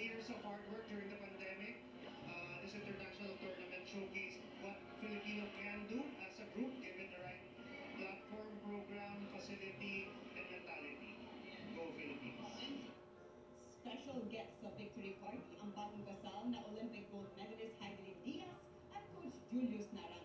years of hard work during the pandemic. Uh, this international tournament showcased what Filipino can do as a group given the right platform, program, facility, and mentality. Go Philippines! Special guests of victory party ang bagong kasal na Olympic gold medalist Heidelin Diaz at Coach Julius Naranjo.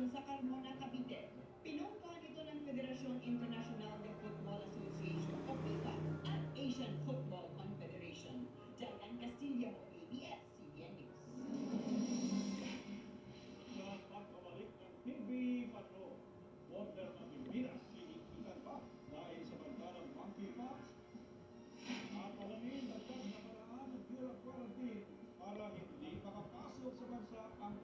Federation sa Carmona, Cavite. Pinungkahan ito ng Federación Internacional de Football Association o FIFA at Asian Football Confederation. Diane Castillo, ABS-CBN News. Sa pagbabalik ng TV Patrol, border ng Pilipinas, sinikitan pa dahil sa bantarang monkeypox. At alamin dagdag na paraan ng of Quarantine para hindi makapasok sa bansa ang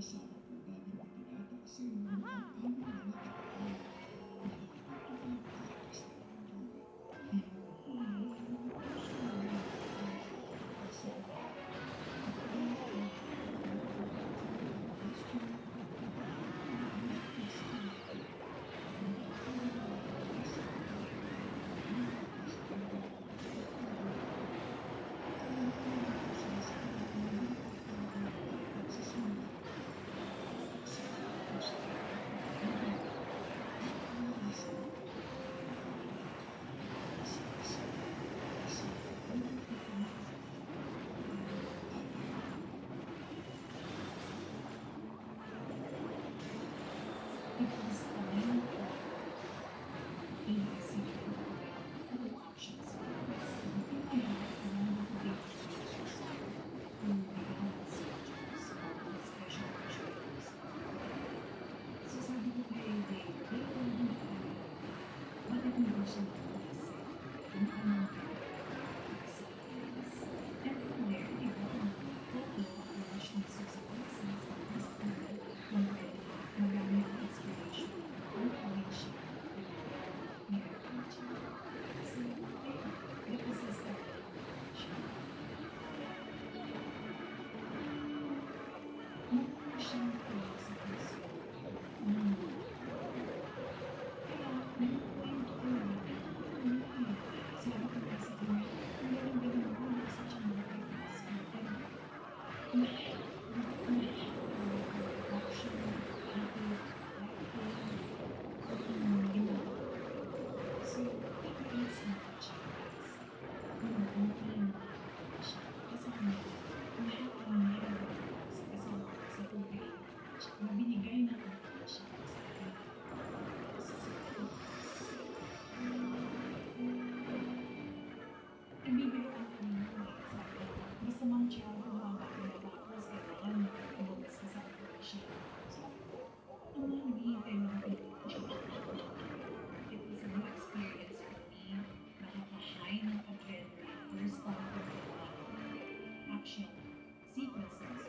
Krishna. Because the Não vi ninguém na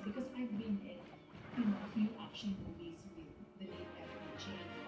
because I've been in, you know, a few action movies with the name Definitely Change